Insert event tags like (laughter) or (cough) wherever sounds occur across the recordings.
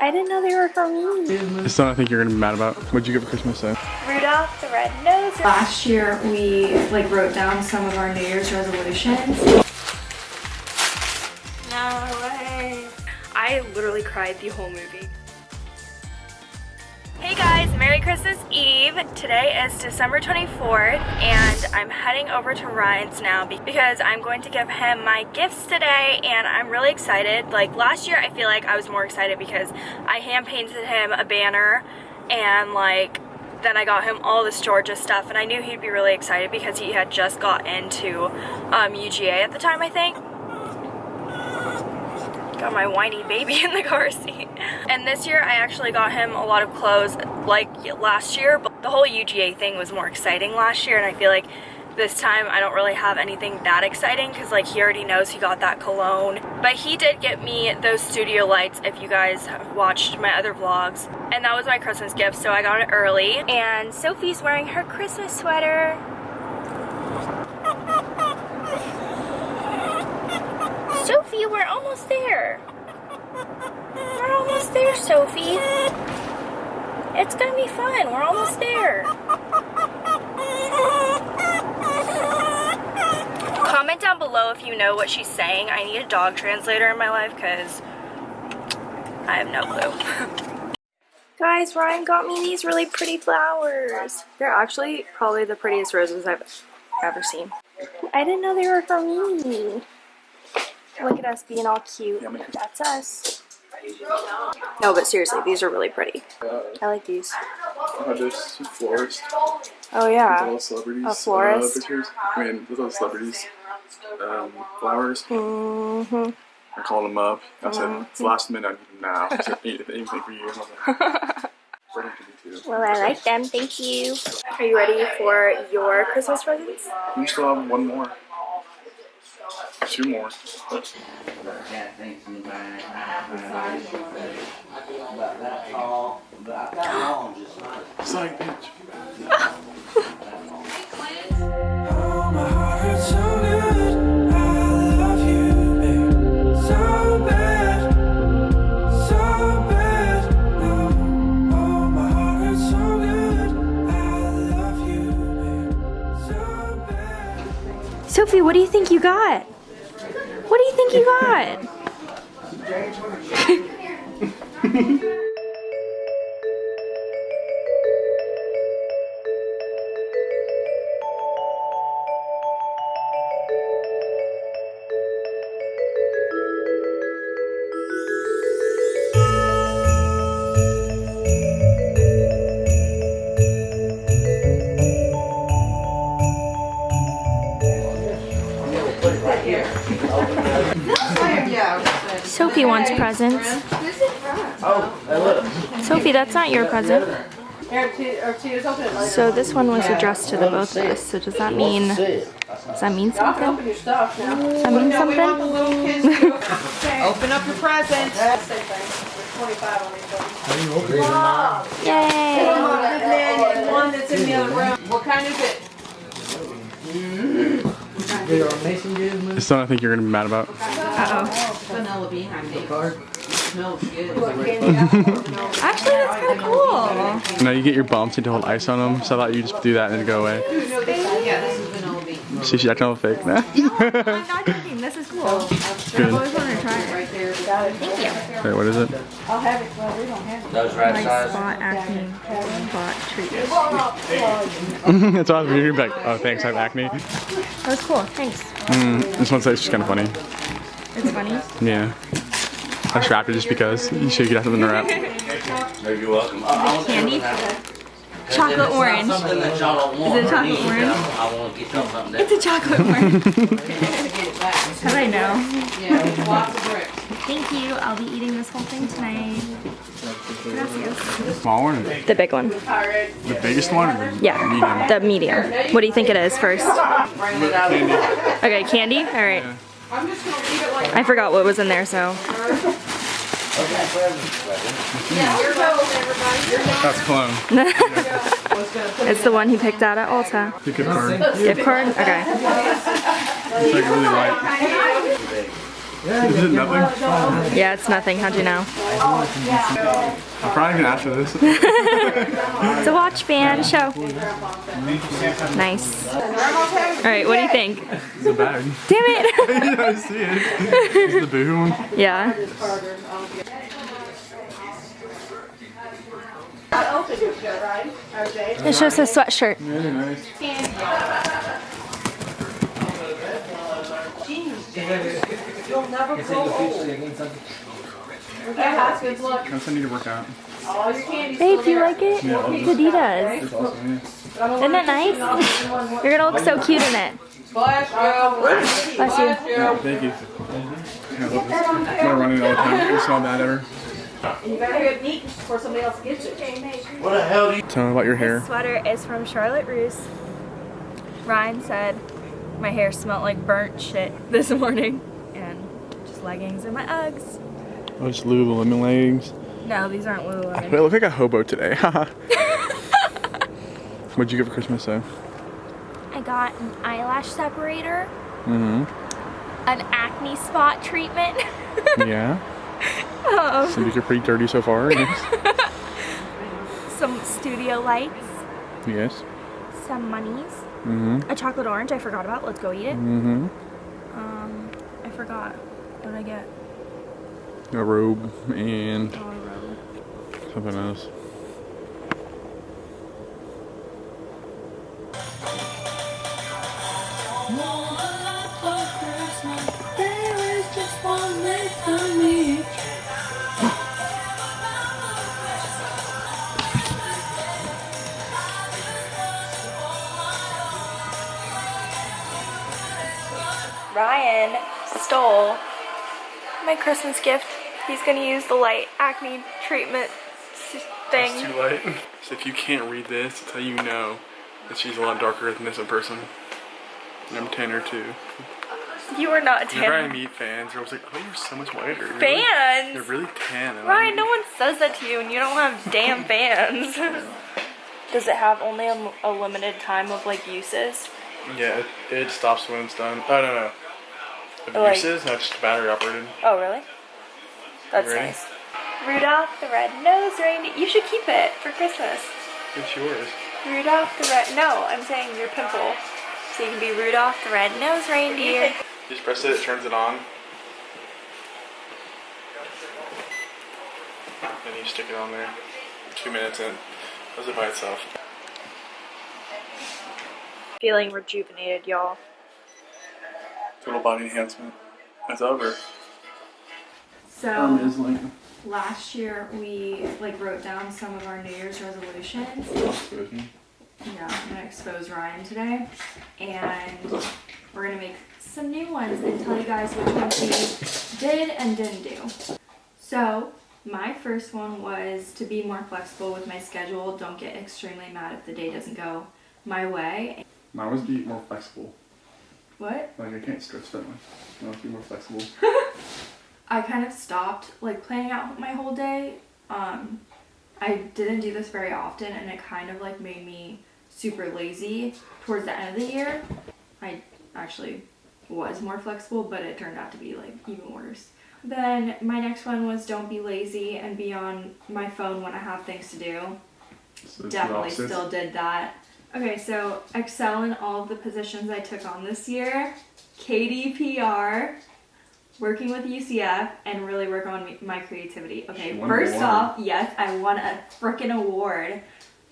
I didn't know they were for me. It's something I think you're gonna be mad about. What'd you get for Christmas then? Rudolph the Red-Nosed Last year we like wrote down some of our New Year's resolutions. No way. I literally cried the whole movie. Hey guys, Merry Christmas Eve. Today is December 24th and I'm heading over to Ryan's now because I'm going to give him my gifts today and I'm really excited. Like last year I feel like I was more excited because I hand painted him a banner and like then I got him all this Georgia stuff and I knew he'd be really excited because he had just got into um, UGA at the time I think got my whiny baby (laughs) in the car seat. And this year I actually got him a lot of clothes like last year, but the whole UGA thing was more exciting last year and I feel like this time I don't really have anything that exciting because like he already knows he got that cologne. But he did get me those studio lights if you guys have watched my other vlogs. And that was my Christmas gift so I got it early. And Sophie's wearing her Christmas sweater. Sophie, we're almost there. We're almost there, Sophie. It's gonna be fun. We're almost there. Comment down below if you know what she's saying. I need a dog translator in my life because I have no clue. Guys, Ryan got me these really pretty flowers. They're actually probably the prettiest roses I've ever seen. I didn't know they were for me. Look at us being all cute. That's us. No, but seriously, these are really pretty. I like these. Oh, there's a florist. Oh yeah. All celebrities. A florist. Uh, pictures. I mean, with all celebrities. Um, flowers. Mm-hmm. I called them up. I said, it's last minute, I need them now. I said, anything for you. And I was like, "Bring them to me too." Well, I like them. Thank you. Are you ready for your Christmas presents? You still have one more. Two more. It's like, bitch. Oh, my heart hurts so good. I love you, babe. So bad, so bad. Oh, oh, my heart hurts so good. I love you, babe. So bad. Sophie, what do you think you got? What do you think you got? (laughs) Sophie wants presents. Sophie, that's not your present. So this one was addressed to the both of us. So does that mean does that mean something? Does that mean something? (laughs) Open up your presents. Yay! One that's in the other room. What kind is? It's something I think you're gonna be mad about. Vanilla bean, I think. Smells good. (laughs) Actually, that's kind of cool. Now you get your bumps and to hold ice on them, so I thought you just do that and then go away. Yeah, this is vanilla bean. (laughs) See, she's acting all fake now. I'm not joking. This is cool. I've Good. always wanted to try it. Right there. Wait, what is it? Those right My size. spot acne spot treatment. (laughs) it's awesome. You're gonna like, oh, thanks, I have acne. That was cool. Thanks. Mm, this one says she's kind of funny. It's funny. Yeah. I just wrapped it just because. You should get something to wrap. You're welcome. I, I Candy? Chocolate orange. Something that y'all don't want. Is it chocolate orange? I want to get y'all something that. It's a chocolate orange. (laughs) Get it back. How do I know? Yeah, lots of bricks. Thank you. I'll be eating this whole thing tonight. Gracias. Small one? The big one. The biggest one? Or the Yeah, medium? the medium. What do you think it is first? Candy. Okay, candy? All right. I'm just gonna leave it like. I forgot what was in there, so. That's cologne. (laughs) It's the one he picked out at Ulta. The gift card. Gift card? Okay. It's like really light. Is it nothing? Yeah, it's nothing. How'd you know? I'm probably gonna ask for this. (laughs) It's a watch band show. Nice. All right, what do you think? It's a bag. Damn it. (laughs) yeah, I see it. It's the boohoo one. yeah. It's just a sweatshirt. Really nice. Guess I need to work out. Babe, do you like it? Yeah, It's Adidas. It's awesome, yeah. Isn't it nice? You're gonna look so cute in it. Bless you. Yeah, thank you. Yeah, I love this. I'm gonna run it all the time. It's not bad ever. You better get neat before somebody else gets it. What the hell do you? Tell me about your hair. This sweater is from Charlotte Russe. Ryan said my hair smelled like burnt shit this morning. And just leggings and my Uggs. Oh, it's Lululemon leggings. No, these aren't I Lululemon. look like a hobo today. (laughs) What'd (laughs) you get for Christmas though? I got an eyelash separator, Mm-hmm. an acne spot treatment, (laughs) Yeah. um, Seems like you're pretty dirty so far. Yes. some studio lights, yes. some monies, Mm-hmm. a chocolate orange I forgot about. Let's go eat it. Mm-hmm. Um, I forgot. What did I get? A robe and Oh, a robe. something else. Ryan stole my Christmas gift. He's gonna use the light acne treatment s- It's thing. too light. So if you can't read this, it's how you know that she's a lot darker than this in person. And I'm tanner too. You are not Whenever I tan. meet fans, they're always like, "Oh, you're so much whiter." You're Really, Fans? you're really tan. And Ryan, I'm- no one says that to you, and you don't have damn (laughs) fans. Does it have only a, a limited time of like uses? Yeah, it, it stops when it's done. Oh no no. Of Like- uses, not just battery operated. Oh, really? That's nice. Rudolph the red-nosed reindeer. You should keep it for Christmas. It's yours. Rudolph the red. No, I'm saying your pimple. So you can be Rudolph the red-nosed reindeer. You just press it, it turns it on. Then you stick it on there. Two minutes in. Does it by itself. Feeling rejuvenated, y'all. Total body enhancement. It's over. So like last year we like wrote down some of our New Year's resolutions. Yeah, I'm gonna expose Ryan today, and we're gonna make some new ones and tell you guys which ones we did and didn't do. So my first one was to be more flexible with my schedule. Don't get extremely mad if the day doesn't go my way. Mine was be more flexible. What? Like I can't stretch that much. I want to be more flexible. (laughs) I kind of stopped like planning out my whole day. Um, I didn't do this very often, and it kind of like made me super lazy towards the end of the year. I actually was more flexible, but it turned out to be like even worse. Then my next one was don't be lazy and be on my phone when I have things to do. So Definitely still did that. Okay, so excel in all of the positions I took on this year. KDPR, working with UCF, and really work on me- my creativity. Okay, She won an first off, yes, I won a freaking award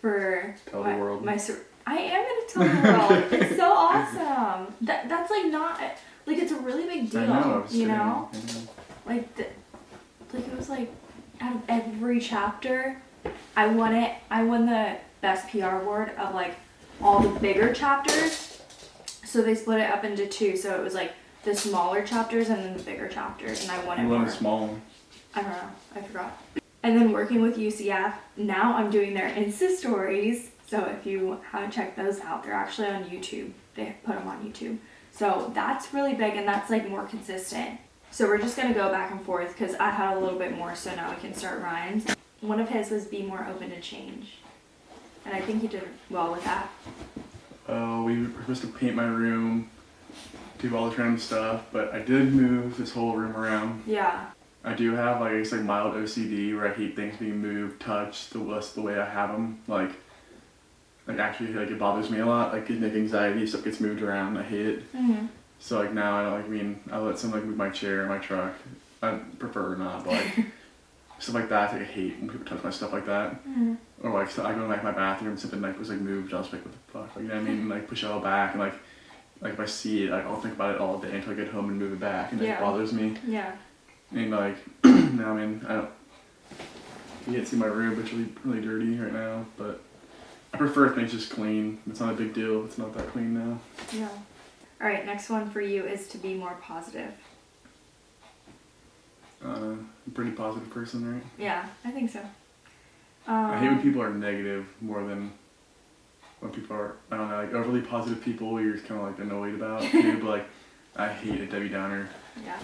for Tell the my, world. my I am gonna tell the world. (laughs) it's so awesome. That that's like not like it's a really big deal. Know. You know, know. like the, like it was like out of every chapter i won it i won the best pr award of like all the bigger chapters. So they split it up into two. So it was like the smaller chapters and then the bigger chapters and i wanted it You won for small one. i don't know. I forgot. And then working with ucf now i'm doing their insta stories. So if you haven't checked those out. They're actually on youtube. They put them on youtube. So that's really big and that's like more consistent. So we're just gonna go back and forth because I had a little bit more, so now we can start Ryan's. One of his was be more open to change, and I think you did well with that. Oh, we were supposed to paint my room do all the random stuff, but I did move this whole room around. Yeah. I do have like it's like mild OCD where I hate things being moved, touched, the less the way I have them. Like, like actually like it bothers me a lot. Like it make anxiety. Stuff gets moved around. I hate it. Mm-hmm. So like now I don't like I mean I let someone like move my chair, my truck. I prefer not, but like (laughs) stuff like that. Like I hate when people touch my stuff like that. Mm-hmm. Or like so I go in like my bathroom, something like was like moved. I was like, what the fuck? Like you know what I mean? Like push it all back and like like if I see it, like I'll think about it all day until I get home and move it back, and Yeah. it bothers me. Yeah. And like (clears throat) now, I mean I don't. You can't see my room, but it's really really dirty right now. But I prefer things just clean. It's not a big deal. It's not that clean now. Yeah. All right, next one for you is to be more positive. Uh, a pretty positive person, right? Yeah, I think so. Um, I hate when people are negative more than when people are, I don't know, like overly positive people you're just kind of like annoyed about. (laughs) too, but like, I hate a Debbie Downer. Yeah.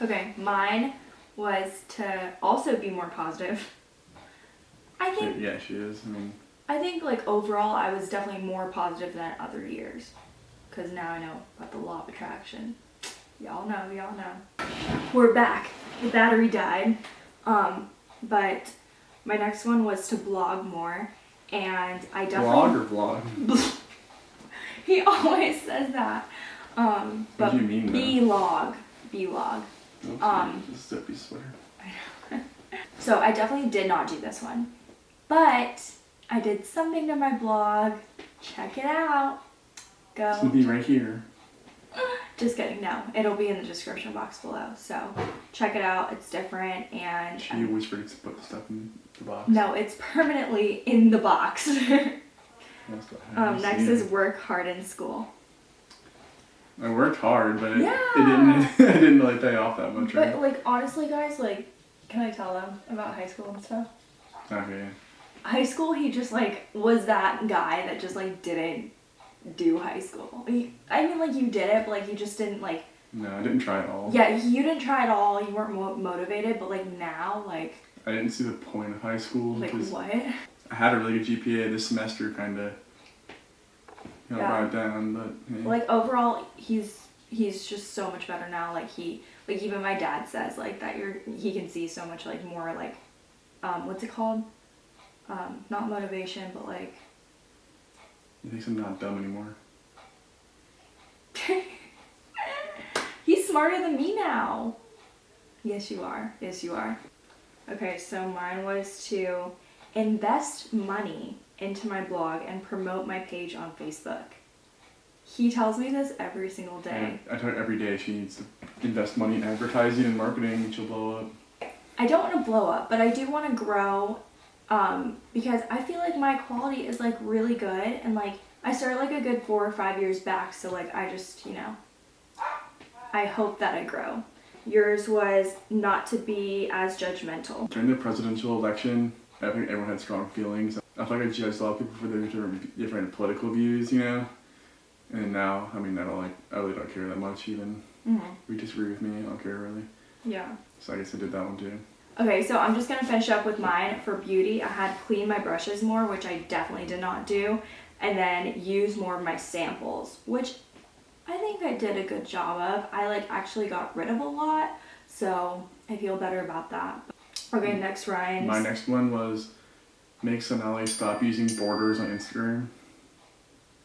Okay, mine was to also be more positive. I think Yeah, she is. I mean, I think like overall I was definitely more positive than other years. Cause now I know about the law of attraction. Y'all know, y'all know. We're back. The battery died. Um, but my next one was to blog more. And I definitely blog or vlog? (laughs) he always says that. Um, What but do you mean? B-log. B-log. Um, this is Debbie's sweater. (laughs) So I definitely did not do this one. But I did something to my blog. Check it out. Go. gonna Go. be right here. (laughs) Just kidding. No, it'll be in the description box below. So check it out. It's different and She um, always forgets to put stuff in the box. no, it's permanently in the box. (laughs) I um, next is work hard in school. I worked hard, but it, Yeah. it didn't. (laughs) it didn't really pay off that much. Right? But like honestly, guys, like, can I tell them about high school and stuff? Okay. high school he just like was that guy that just like didn't do high school i mean like you did it but like you just didn't like No, I didn't try at all. yeah you didn't try at all you weren't mo- motivated but like now like I didn't see the point of high school like what I had a really good GPA this semester, kind of. You know, Yeah. brought down, but hey. like overall he's he's just so much better now like he like even my dad says like that you're he can see so much like more like um what's it called um not motivation but like he thinks I'm not dumb anymore. (laughs) He's smarter than me now. Yes, you are. Yes, you are. Okay, so mine was to invest money into my blog and promote my page on Facebook. He tells me this every single day. I, I tell her every day she needs to invest money in advertising and marketing, and she'll blow up. I don't want to blow up, but I do want to grow um, because I feel like my quality is like really good and like I started like a good four or five years back, so like I just, you know, I hope that I grow. Yours was not to be as judgmental. During the presidential election, I think everyone had strong feelings. I feel like I judged a lot of people for their different, different political views, you know. And now, I mean, I don't like, I really don't care that much. Even hmm if you disagree with me, I don't care really. Yeah. So I guess I did that one too. Okay, so I'm just gonna finish up with mine for beauty. I had clean my brushes more, which I definitely did not do, and then use more of my samples, which I think I did a good job of. I like actually got rid of a lot, so I feel better about that. Okay, mm. next Ryan's. My next one was make Sonali stop using borders on Instagram. (sighs)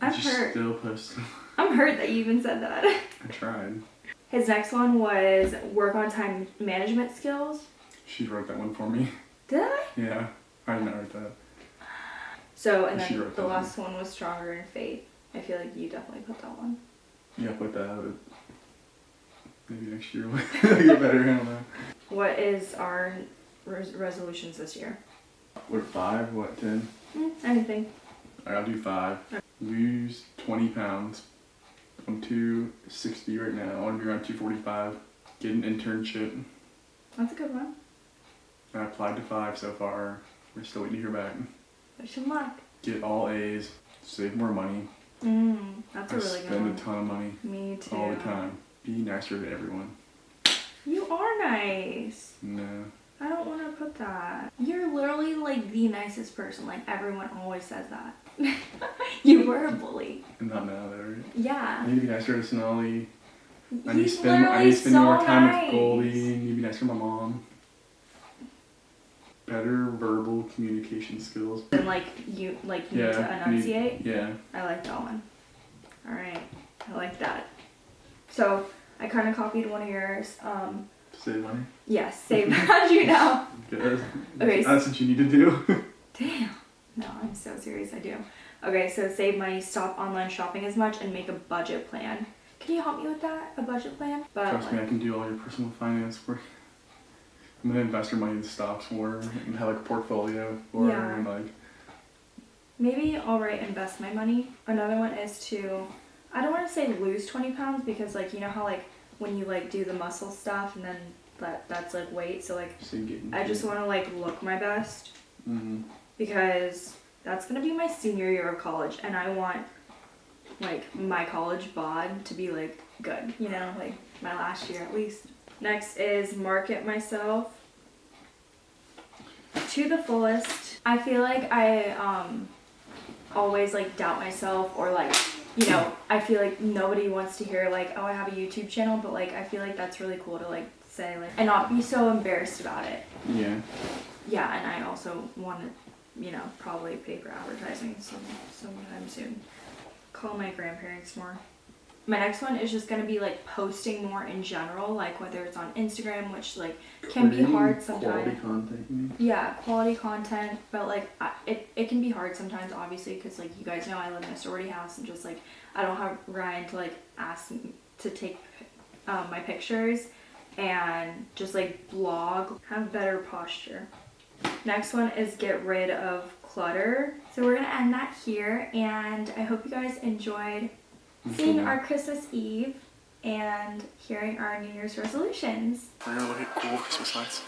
I'm hurt. still posts. (laughs) I'm hurt that you even said that. I tried. His next one was work on time management skills. She wrote that one for me. Did I? Yeah, I didn't write that. So, and then the one. last one was stronger in faith. I feel like you definitely put that one. Yeah, put that out. Maybe next year (laughs) we'll get better. I don't know. What is our res- resolutions this year? What five? What ten? Mm, anything. Alright, I'll do five. Lose twenty pounds. I'm two sixty right now. I want to be around two forty five. Get an internship. That's a good one. I applied to five so far. We're still waiting to hear back. Wish him luck. Get all A's. Save more money. Mm, that's a I really good spend a ton of money Me too. all the time. Be nicer to everyone. You are nice. No. I don't want to put that. You're literally like the nicest person. Like everyone always says that. (laughs) you were a bully. And not now, though, right? Yeah. I need to be nicer to Sonali. I need to spend, I need to spend so more time nice. with Goldie. I need to be nicer to my mom. Better verbal communication skills. And like you, like you need to Yeah. need- enunciate. Yeah. I like that one. All right, I like that. So I kind of copied one of yours. Um, Save money. yes, save (laughs) (laughs) as you know. Good. Okay, so- That's what you need to do. (laughs) Damn. No, I'm so serious. I do. Okay, so save money, stop online shopping as much, and make a budget plan. Can you help me with that? A budget plan? But Trust me, I can do all your personal finance work. I'm gonna invest your money in stocks more and have like a portfolio for Yeah. like maybe I'll write invest my money. Another one is to, I don't want to say lose 20 pounds because like you know how like when you like do the muscle stuff and then that that's like weight. So like getting. I just want to like look my best mm -hmm. because that's gonna be my senior year of college and I want like my college bod to be like good, you know, like my last year at least. Next is market myself to the fullest. I feel like I um always like doubt myself or like you know, I feel like nobody wants to hear like, oh I have a YouTube channel, but like I feel like that's really cool to like say like and not be so embarrassed about it Yeah. yeah, and I also want to, you know, probably pay for advertising some sometime soon. Call my grandparents more. My next one is just gonna be like posting more in general, like whether it's on Instagram, which like can be hard Quality sometimes. content. Yeah, quality content, but like I, it it can be hard sometimes, obviously, because like you guys know I live in a sorority house and just like I don't have Ryan to like ask me to take um, my pictures and just like blog, have better posture. Next one is get rid of clutter. So we're gonna end that here, and I hope you guys enjoyed seeing our Christmas Eve and hearing our New Year's resolutions. We're gonna look at cool Christmas lights.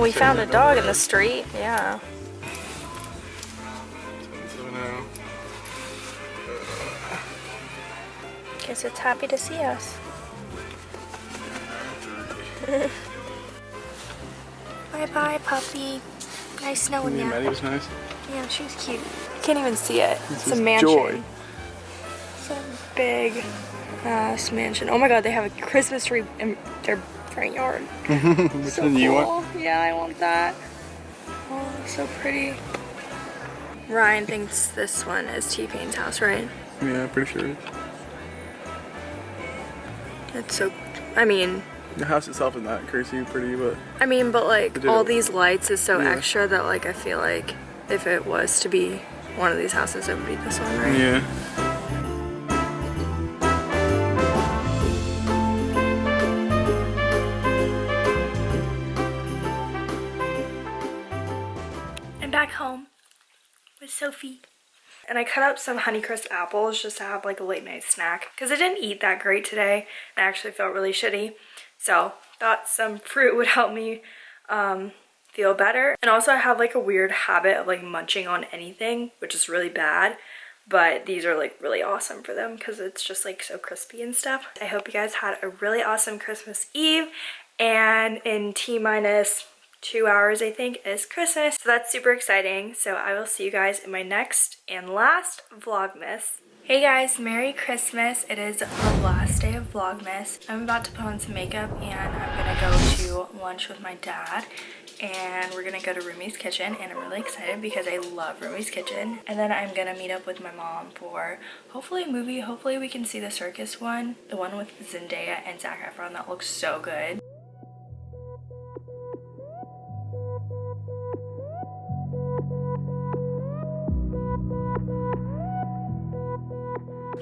Well, we found a dog in the street. Yeah. So Guess it's happy to see us. (laughs) bye bye, puppy. Nice knowing yeah, you. Maddie was nice. Yeah, she was cute. You can't even see it. It's a mansion. Joy. It's a big ass mansion. Oh my god, they have a Christmas tree in their front yard. (laughs) Which so one cool. do you want? Yeah, I want that. Oh, so pretty. Ryan thinks this one is T-Pain's house, right? Yeah, pretty sure. It's so. I mean, The house itself is not crazy pretty, but I mean, but like all these lights is so Yeah. extra that like I feel like if it was to be one of these houses, it would be this one, right? yeah. Back home with Sophie. And I cut up some Honeycrisp apples just to have like a late night snack because I didn't eat that great today. I actually felt really shitty. So thought some (laughs) fruit would help me um, feel better. And also I have like a weird habit of like munching on anything, which is really bad. But these are like really awesome for them because it's just like so crispy and stuff. I hope you guys had a really awesome Christmas Eve. And in T minus two hours, I think, is Christmas. So that's super exciting. So I will see you guys in my next and last Vlogmas. Hey guys, Merry Christmas. It is the last day of Vlogmas. I'm about to put on some makeup and I'm gonna go to lunch with my dad and we're gonna go to Rumi's Kitchen and I'm really excited because I love Rumi's Kitchen. And then I'm gonna meet up with my mom for hopefully a movie. Hopefully we can see the circus one, the one with Zendaya and Zac Efron that looks so good.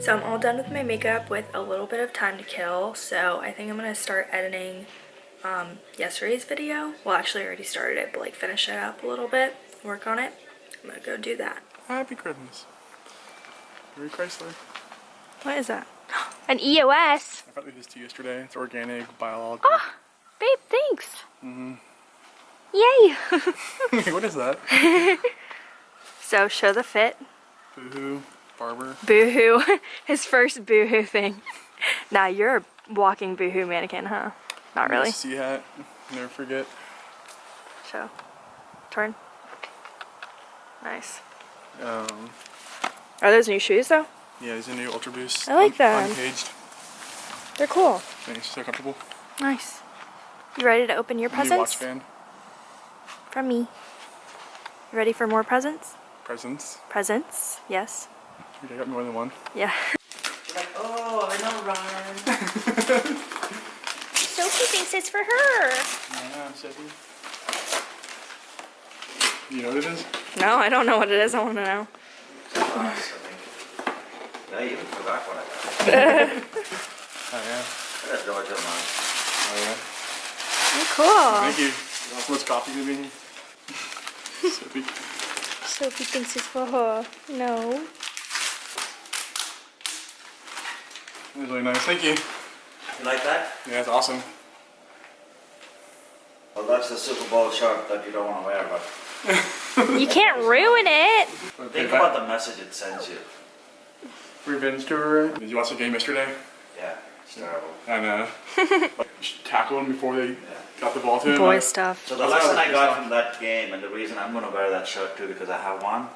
So I'm all done with my makeup with a little bit of time to kill. So I think I'm gonna start editing um, yesterday's video. Well, actually I already started it, but like finish it up a little bit, work on it. I'm gonna go do that. Happy Christmas. Merry Chrysler. What is that? (gasps) An EOS. I brought this to you yesterday. It's organic, biological. Oh, babe, thanks. Mhm. Yay. (laughs) (laughs) what is that? (laughs) so show the fit. Boohoo. Barber. Boohoo. (laughs) His first boohoo thing. (laughs) Now you're a walking boohoo mannequin, huh? Not really. Sea hat. Never forget. So, Turn. Nice. Um, Are those new shoes though? yeah, these are new Ultra Boost. I like un- them. Uncaged. They're cool. Thanks. So comfortable. Nice. You ready to open your presents? New watch band. From me. You ready for more presents? Presents. Presents, yes. I got more than one. Yeah. Like, oh, I know Ryan. (laughs) Sophie thinks it's for her. Yeah, Sophie. You know what it is? No, I don't know what it is. I want to know. I think. I even forgot what I got. Oh yeah. I got Georgia mine. Oh yeah. Oh, cool. Thank you. What's coffee gonna be? (laughs) (laughs) Sophie. Sophie thinks it's for her. No. That was really nice. Thank you. You like that? Yeah, it's awesome. Well, that's the Super Bowl shirt that you don't want to wear, but You can't ruin it. think about the message it sends you. Revenge tour. Did you watch the game yesterday? Yeah, it's terrible. And (laughs) uh, tackle him before they got the ball to him. Boy like- stuff. So the That's lesson I got is. from that game, and the reason I'm going to wear that shirt too, because I have one,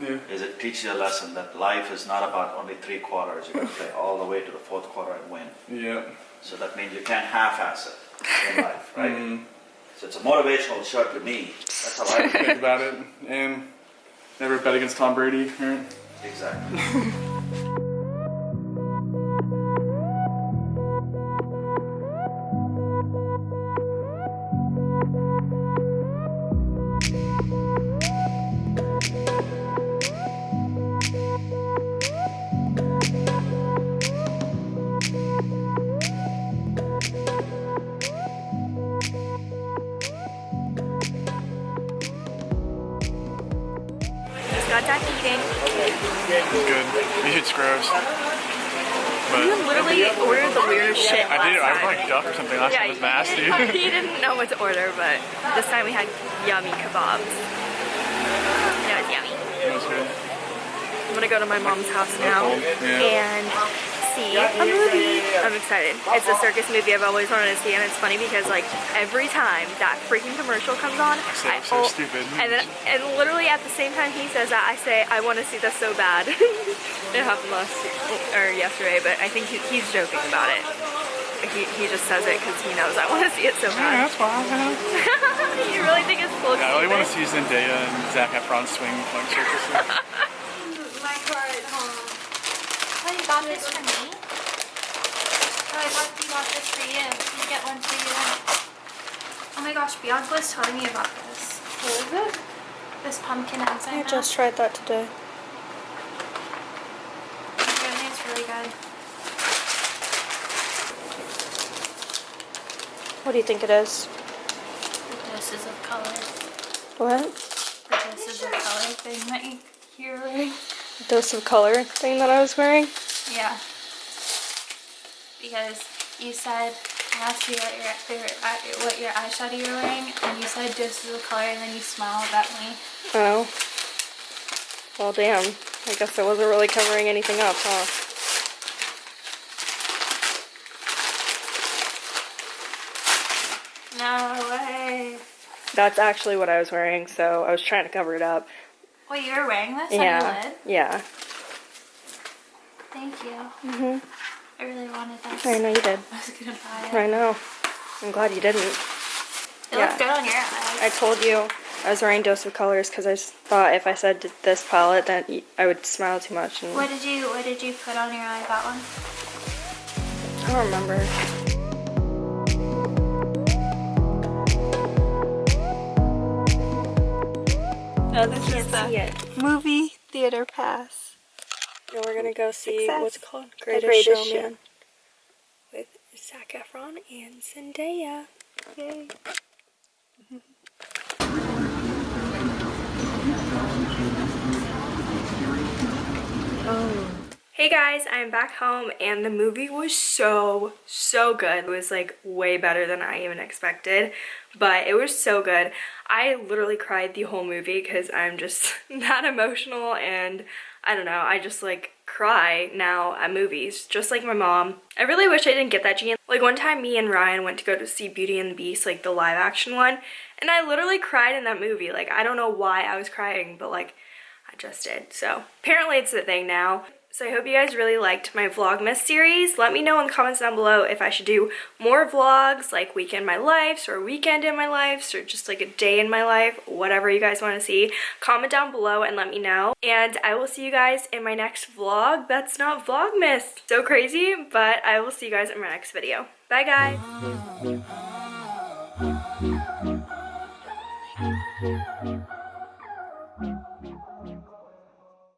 Yeah. is it teaches you a lesson that life is not about only three quarters. You got to play all the way to the fourth quarter and win. Yeah. So that means you can't half-ass it in life, right? Mm-hmm. So it's a motivational shirt to me. That's how I (laughs) Think about it. And never bet against Tom Brady. Right? exactly. (laughs) I'm gonna go to my mom's house now Yeah. and see a movie. I'm excited. It's a circus movie I've always wanted to see, and it's funny because like every time that freaking commercial comes on, So- I so stupid. And then, and literally at the same time he says that, I say I want to see this so bad. (laughs) it happened last or yesterday, but I think he, he's joking about it. He, he just says it because he knows I want to see it so Yeah, bad. that's fine. (laughs) you really think it's full Yeah, I really want to see Zendaya and Zac Efron swing like circus. (laughs) My card, home. Oh, you got this for me? Oh, I thought you got this for you. You get one for you. Oh my gosh, Bianca was telling me about this. What is it? This pumpkin enzyme. I just tried that today. Apparently it's really good. What do you think it is? The doses of color. What? The doses of color thing that you, you're wearing. Dose of color thing that I was wearing? Yeah. Because you said I asked you what your favorite eye- what your eyeshadow you were wearing, and you said doses the color, and then you smiled at me. Oh. Well, damn. I guess I wasn't really covering anything up, huh? No way. That's actually what I was wearing, so I was trying to cover it up. Wait, you were wearing this yeah. on your lid? Yeah. Thank you. Mhm. I really wanted this. I know you did. (laughs) I was gonna buy it. I know. I'm glad you didn't. It yeah. looks good on your eyes. I told you I was wearing Dose of Colors because I thought if I said this palette, then I would smile too much. And What did you What did you put on your eye? That one. I don't remember. No, this Can't see it. movie theater pass. Now we're gonna go see Success. what's called Greatest, Greatest Showman with Zac Efron and Zendaya. Yay. Hey guys, I'm back home and the movie was so, so good. It was like way better than I even expected, but it was so good. I literally cried the whole movie because I'm just (laughs) that emotional and I don't know, I just like cry now at movies, just like my mom. I really wish I didn't get that gene. Like one time me and Ryan went to go to see Beauty and the Beast, like the live action one, and I literally cried in that movie. Like I don't know why I was crying, but like I just did. So apparently it's the thing now. So I hope you guys really liked my Vlogmas series. Let me know in the comments down below if I should do more vlogs like weekend my lives or weekend in my lives or just like a day in my life, whatever you guys want to see. Comment down below and let me know. And I will see you guys in my next vlog. That's not Vlogmas. So crazy, but I will see you guys in my next video. Bye guys. (laughs)